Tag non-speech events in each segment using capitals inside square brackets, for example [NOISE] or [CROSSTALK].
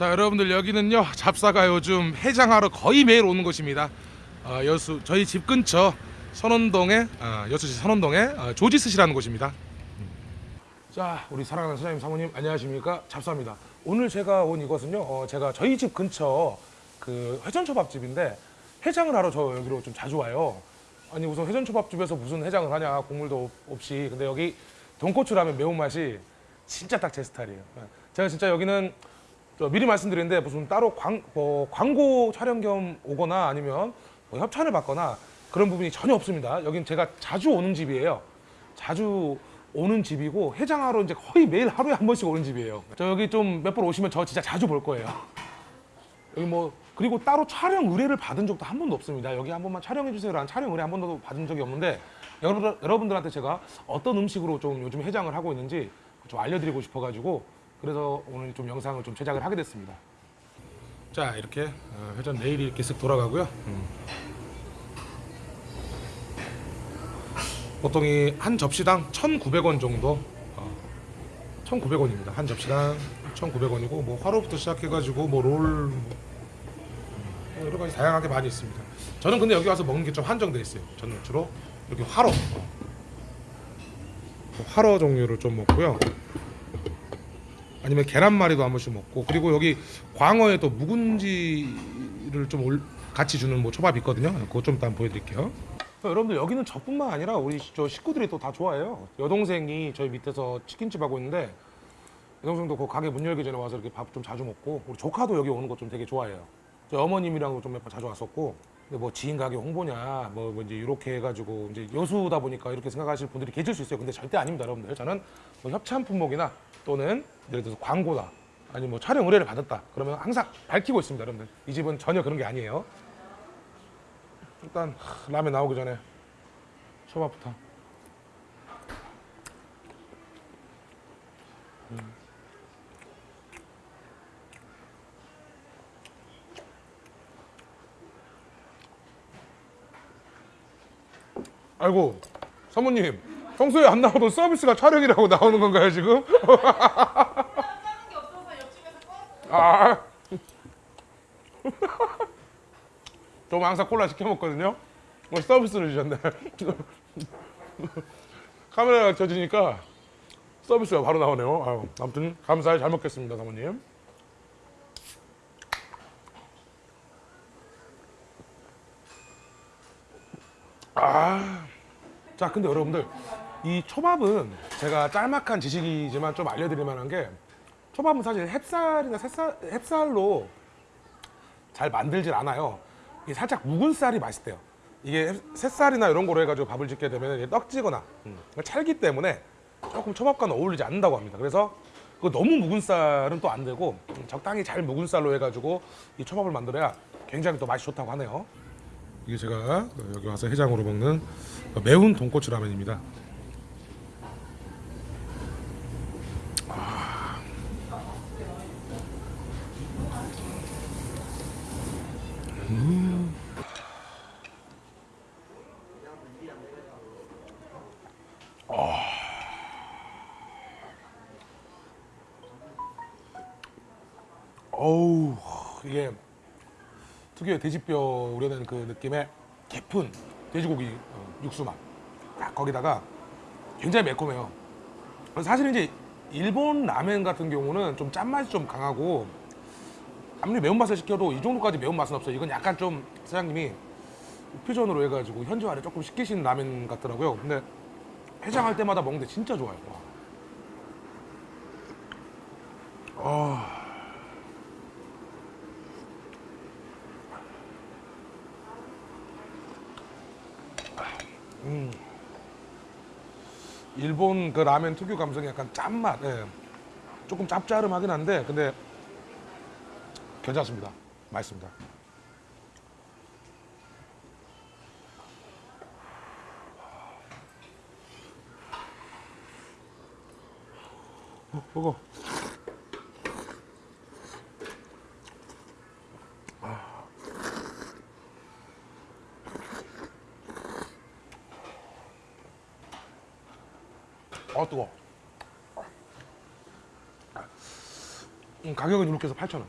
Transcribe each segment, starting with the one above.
자 여러분들 여기는요 잡사가 요즘 해장하러 거의 매일 오는 곳입니다. 어, 여수 저희 집 근처 선원동에 어, 여수시 선원동에 어, 조지스시라는 곳입니다. 자 우리 사랑하는 사장님 사모님 안녕하십니까? 잡사입니다. 오늘 제가 온 이곳은요 어, 제가 저희 집 근처 그 회전초밥집인데 해장을 하러 저 여기로 좀 자주 와요. 아니 우선 회전초밥집에서 무슨 해장을 하냐 국물도 없- 없이. 근데 여기 돈코츠 라면 매운맛이 진짜 딱 제 스타일이에요. 예. 제가 진짜 여기는 저 미리 말씀드리는데 무슨 따로 광, 뭐 광고 촬영 겸 오거나 아니면 뭐 협찬을 받거나 그런 부분이 전혀 없습니다. 여긴 제가 자주 오는 집이에요. 자주 오는 집이고 해장하러 이제 거의 매일 하루에 한 번씩 오는 집이에요. 저 여기 좀 몇 번 오시면 저 진짜 자주 볼 거예요. 여기 뭐 그리고 따로 촬영 의뢰를 받은 적도 한 번도 없습니다. 여기 한 번만 촬영해 주세요라는 촬영 의뢰 한 번도 받은 적이 없는데 여러분 여러분들한테 제가 어떤 음식으로 좀 요즘 해장을 하고 있는지 좀 알려드리고 싶어가지고 그래서 오늘 좀 영상을 좀 제작을 하게 됐습니다. 자 이렇게 어, 회전 레일이 이렇게 쓱 돌아가고요. 음. 보통 이 한 접시당 1,900원 정도. 어, 1,900원입니다. 한 접시당 1,900원이고 뭐 화로부터 시작해가지고 뭐 롤. 뭐, 음, 여러 가지 다양하게 많이 있습니다. 저는 근데 여기 와서 먹는 게 좀 한정돼 있어요. 저는 주로 여기 화로, 어. 화로 종류를 좀 먹고요. 아니면 계란말이도 한 번씩 먹고 그리고 여기 광어에 또 묵은지를 좀 올- 같이 주는 뭐 초밥 있거든요. 그거 좀 일단 보여드릴게요. 여러분들 여기는 저뿐만 아니라 우리 저 식구들이 또 다 좋아해요. 여동생이 저희 밑에서 치킨집 하고 있는데 여동생도 그 가게 문 열기 전에 와서 이렇게 밥 좀 자주 먹고 우리 조카도 여기 오는 거 좀 되게 좋아해요. 저 어머님이랑도 좀 몇 번 자주 왔었고 뭐 지인 가게 홍보냐 뭐, 뭐 이제 이렇게 해가지고 이제 여수다 보니까 이렇게 생각하실 분들이 계실 수 있어요. 근데 절대 아닙니다, 여러분들. 저는 뭐 협찬 품목이나 또는 예를 들어서 광고다 아니면 뭐 촬영 의뢰를 받았다 그러면 항상 밝히고 있습니다, 여러분들. 이 집은 전혀 그런 게 아니에요. 일단 하, 라면 나오기 전에 초밥부터. 음. 아이고 사모님 평소에 안 나오던 서비스가 촬영이라고 나오는 건가요 지금? [LAUGHS] 아. [LAUGHS] 저는 항상 콜라 시켜 먹거든요. 뭐 서비스를 주셨네. [LAUGHS] 카메라가 켜지니까 서비스가 바로 나오네요. 아유, 아무튼 감사히 잘 먹겠습니다, 사모님. 자, 근데 여러분들 이 초밥은 제가 짤막한 지식이지만 좀 알려드릴 만한 게 초밥은 사실 햅쌀이나 새쌀, 햅쌀로 잘 만들질 않아요. 이게 살짝 묵은 쌀이 맛있대요. 이게 햅- 새쌀이나 이런 거로 해가지고 밥을 짓게 되면 떡지거나 음, 찰기 때문에 조금 초밥과는 어울리지 않는다고 합니다. 그래서 그 너무 묵은 쌀은 또 안 되고 음, 적당히 잘 묵은 쌀로 해가지고 이 초밥을 만들어야 굉장히 또 맛이 좋다고 하네요. 이게 제가 여기 와서 해장으로 먹는 매운 돈코츠 라면입니다. 어우 이게 특유의 돼지뼈 우려낸 그 느낌의 깊은 돼지고기 어, 육수 맛. 딱 거기다가 굉장히 매콤해요. 사실 이제 일본 라멘 같은 경우는 좀 짠맛이 좀 강하고 아무리 매운맛을 시켜도 이 정도까지 매운맛은 없어요. 이건 약간 좀 사장님이 퓨전으로 해가지고 현지화를 조금 시키신 라멘 같더라고요. 근데 해장할 때마다 먹는데 진짜 좋아요. 와. 아. 음. 일본 그 라면 특유 감성이 약간 짠맛, 예. 조금 짭짤하긴 한데, 근데 괜찮습니다. 맛있습니다. 어, 먹어. 아 뜨거. 음, 가격은 이렇게 해서 8,000원.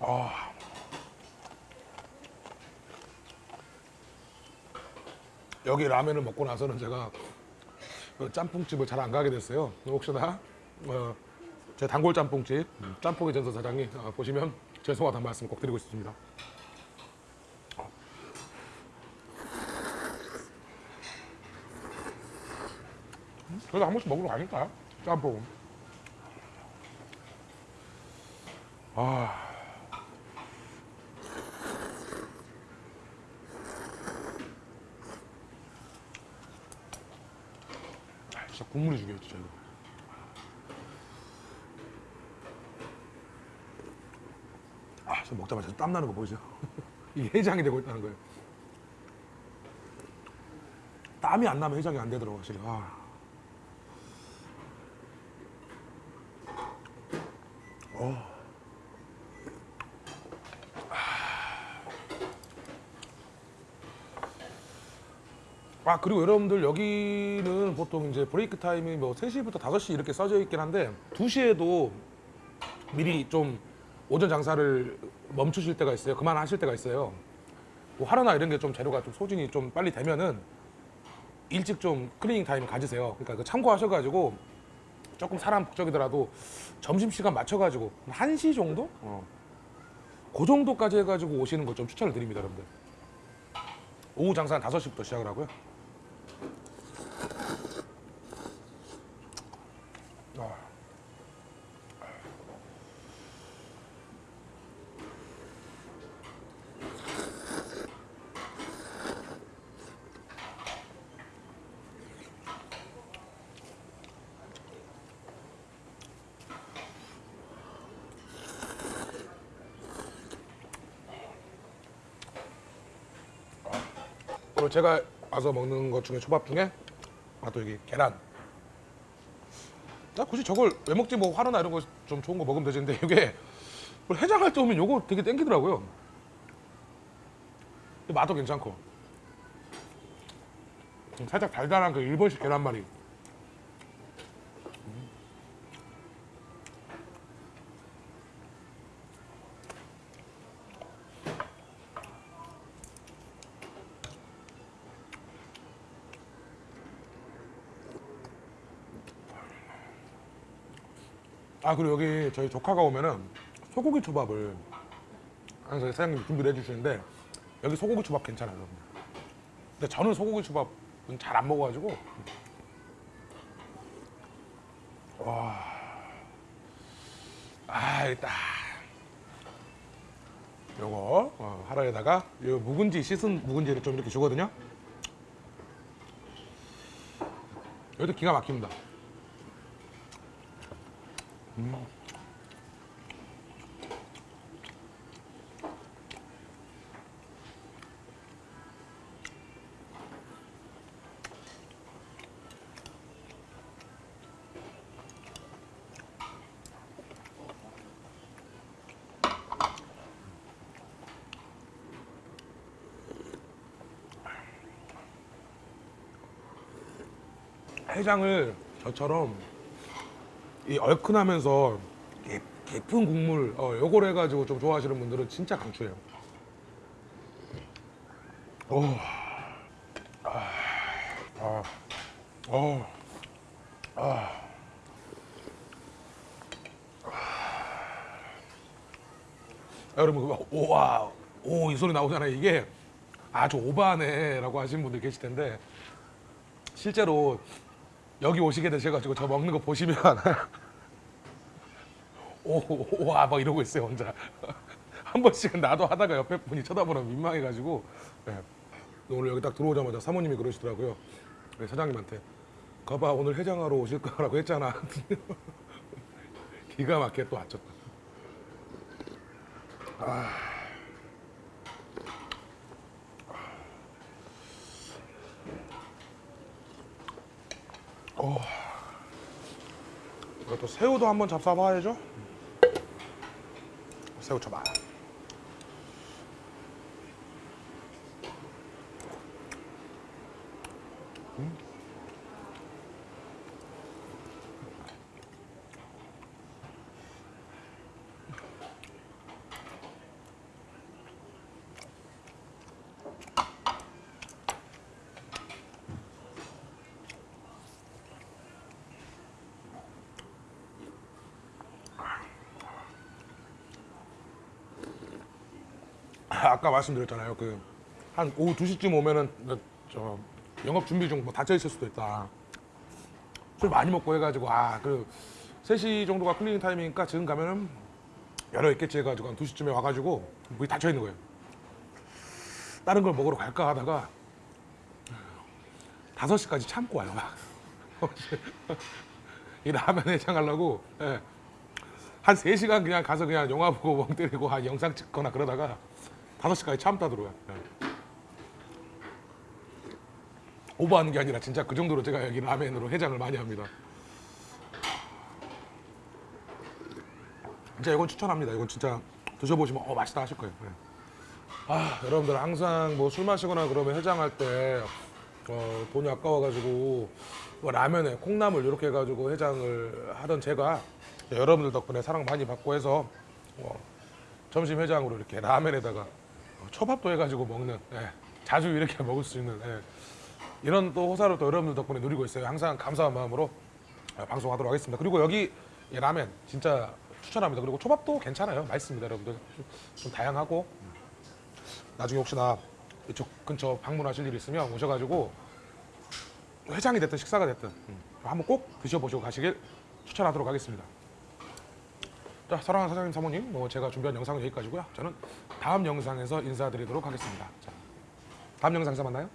아. 여기 라면을 먹고 나서는 제가 그 짬뽕집을 잘 안 가게 됐어요. 혹시나 어, 제 단골 짬뽕집 짬뽕의 전서 사장님 어, 보시면 죄송하다는 말씀 꼭 드리고 싶습니다. 그래도 한 번씩 먹으러 가니까요. 짬뽕. 아. 아, 진짜 국물이 죽여요, 진짜 이거. 저 먹자마자 땀 나는 거 보이죠? [LAUGHS] 이게 해장이 되고 있다는 거예요. 땀이 안 나면 해장이 안 되더라고, 확실히. 아. 아 그리고 여러분들 여기는 보통 이제 브레이크 타임이 뭐 3시부터 5시 이렇게 써져 있긴 한데 2시에도 미리 좀 오전 장사를 멈추실 때가 있어요. 그만하실 때가 있어요. 뭐 하루나 이런 게 좀 재료가 좀 소진이 좀 빨리 되면은 일찍 좀 cleaning time 가지세요. 그러니까 그 참고하셔가지고 조금 사람 북적이더라도 점심시간 맞춰가지고 한 1시 정도? 어. 그 정도까지 해가지고 오시는 거 좀 추천을 드립니다, 여러분들. 오후 장사는 5시부터 시작을 하고요. 그리고 제가 와서 먹는 것 중에 초밥 중에 아 또 여기 계란. 나 굳이 저걸 왜 먹지 뭐 화로나 이런 거 좀 좋은 거 먹으면 되는데 이게 해장할 때 오면 요거 되게 땡기더라고요. 근데 맛도 괜찮고 좀 살짝 달달한 그 일본식 계란말이. 아 그리고 여기 저희 조카가 오면은 소고기 초밥을 항상 사장님이 준비를 해주시는데 여기 소고기 초밥 괜찮아요 여러분. 근데 저는 소고기 초밥은 잘 안 먹어가지고 와, 아 일단 요거 어, 하라에다가 요 묵은지 씻은 묵은지를 좀 이렇게 주거든요. 여기도 기가 막힙니다. 해장을 저처럼 이 얼큰하면서 깊- 깊은 국물 어, 요걸 해가지고 좀 좋아하시는 분들은 진짜 강추해요. 오, 아, 아, 어, 아. 아, 여러분 그거 오와 오 이 소리 나오잖아요. 이게 아주 오바네 라고 하시는 분들 계실 텐데 실제로 여기 오시게 되셔가지고 저 먹는 거 보시면 [LAUGHS] 오와 막 이러고 있어요 혼자. [LAUGHS] 한 번씩은 나도 하다가 옆에 분이 쳐다보면 민망해가지고 네. 오늘 여기 딱 들어오자마자 사모님이 그러시더라고요. 네, 사장님한테. 거봐 오늘 해장하러 오실 거라고 했잖아. [LAUGHS] 기가 막히게 또 왔죠 이것도 새우도 한번 잡숴봐야죠. 새우 초밥. [LAUGHS] 아까 말씀드렸잖아요. 그 한 오후 2시쯤 오면은 저 영업 준비 중 뭐 닫혀 있을 수도 있다. 술 많이 먹고 해가지고 아그 3시 정도가 cleaning time이니까 지금 가면은 열어 있겠지 해가지고 한 2시쯤에 와가지고 문이 닫혀 있는 거예요. 다른 걸 먹으러 갈까 하다가 5시까지 참고 와요. [LAUGHS] 이 라면 해장 하려고 예. 한 3시간 그냥 가서 그냥 영화 보고 멍 때리고 한 영상 찍거나 그러다가 5시까지 참다 들어와요. 예. 오버하는 게 아니라 진짜 그 정도로 제가 여기 라멘으로 해장을 많이 합니다. 진짜 이건 추천합니다. 이건 진짜 드셔보시면 어 맛있다 하실 거예요. 예. 아 여러분들 항상 뭐 술 마시거나 그러면 해장할 때 어, 돈이 아까워가지고 뭐 라면에 콩나물 이렇게 해가지고 해장을 하던 제가 여러분들 덕분에 사랑 많이 받고 해서 어, 점심 해장으로 이렇게 라면에다가 어, 초밥도 해가지고 먹는 예, 자주 이렇게 [LAUGHS] 먹을 수 있는 예, 이런 또 호사를 또 여러분들 덕분에 누리고 있어요. 항상 감사한 마음으로 어, 방송하도록 하겠습니다. 그리고 여기 이 라면 진짜 추천합니다. 그리고 초밥도 괜찮아요. 맛있습니다, 여러분들. 좀, 좀 다양하고 나중에 혹시나 이쪽 근처 방문하실 일 있으면 오셔가지고 회장이 됐든 식사가 됐든 음, 한번 꼭 드셔보시고 가시길 추천하도록 하겠습니다. 자, 사랑하는 사장님, 사모님, 뭐 제가 준비한 영상은 여기까지고요. 저는 다음 영상에서 인사드리도록 하겠습니다. 자, 다음 영상에서 만나요.